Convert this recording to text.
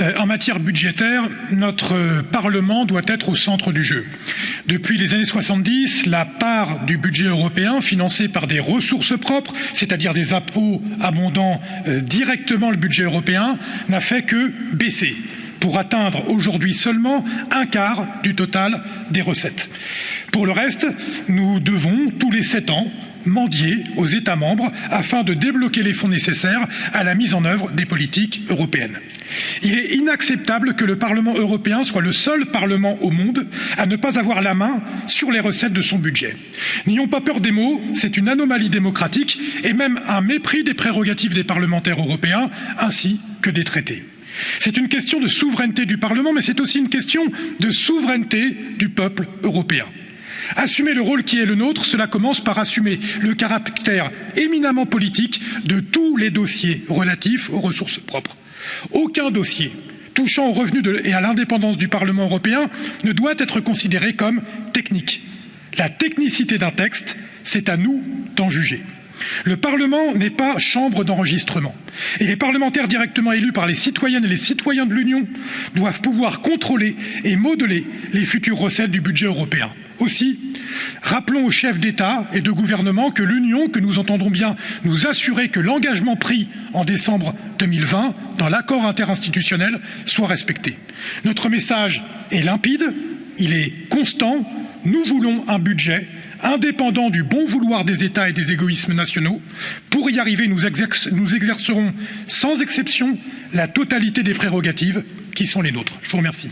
Euh, en matière budgétaire, notre Parlement doit être au centre du jeu. Depuis les années 70, la part du budget européen financée par des ressources propres, c'est-à-dire des impôts abondant euh, directement le budget européen, n'a fait que baisser pour atteindre aujourd'hui seulement un quart du total des recettes. Pour le reste, nous devons, tous les sept ans, mendier aux États membres afin de débloquer les fonds nécessaires à la mise en œuvre des politiques européennes. Il est inacceptable que le Parlement européen soit le seul Parlement au monde à ne pas avoir la main sur les recettes de son budget. N'ayons pas peur des mots, c'est une anomalie démocratique et même un mépris des prérogatives des parlementaires européens ainsi que des traités. C'est une question de souveraineté du Parlement, mais c'est aussi une question de souveraineté du peuple européen. Assumer le rôle qui est le nôtre, cela commence par assumer le caractère éminemment politique de tous les dossiers relatifs aux ressources propres. Aucun dossier touchant aux revenus et à l'indépendance du Parlement européen ne doit être considéré comme technique. La technicité d'un texte, c'est à nous d'en juger. Le Parlement n'est pas chambre d'enregistrement et les parlementaires directement élus par les citoyennes et les citoyens de l'Union doivent pouvoir contrôler et modeler les futures recettes du budget européen. Aussi, rappelons aux chefs d'État et de gouvernement que l'Union, que nous entendons bien nous assurer que l'engagement pris en décembre 2020 dans l'accord interinstitutionnel soit respecté. Notre message est limpide, il est constant, nous voulons un budget indépendant du bon vouloir des États et des égoïsmes nationaux. Pour y arriver, nous, exercerons sans exception la totalité des prérogatives qui sont les nôtres. Je vous remercie.